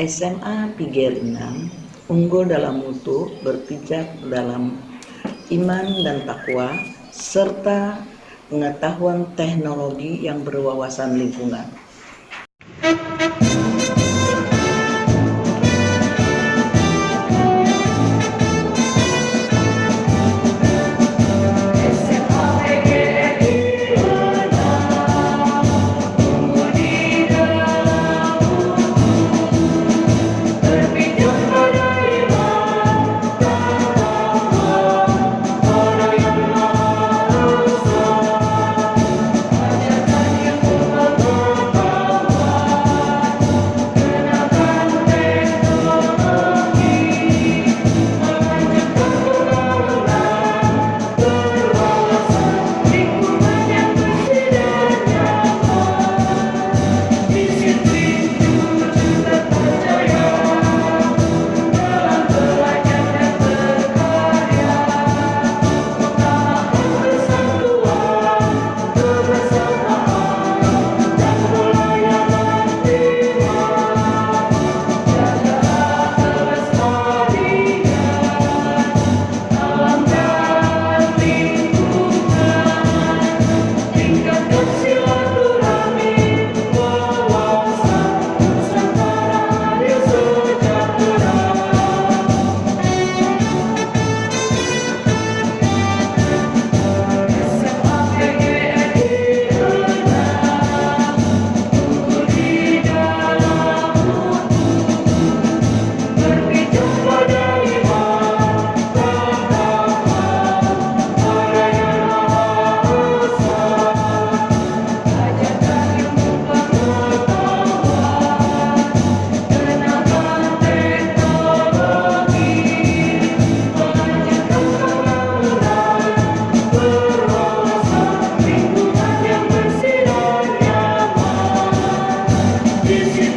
SMA Pigelingan unggul dalam mutu, berpijak dalam iman dan takwa, serta pengetahuan teknologi yang berwawasan lingkungan. This is